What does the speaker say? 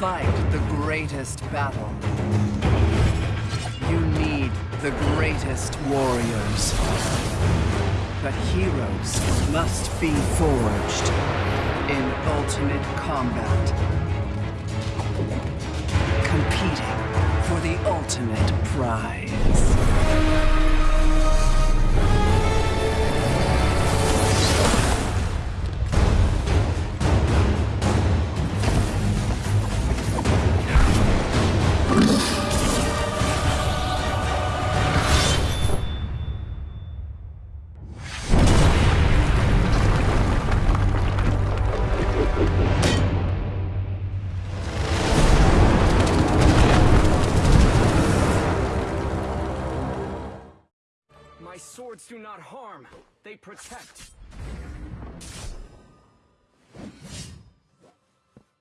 fight the greatest battle. You need the greatest warriors. But heroes must be forged in ultimate combat. Competing for the ultimate prize. My swords do not harm, they protect.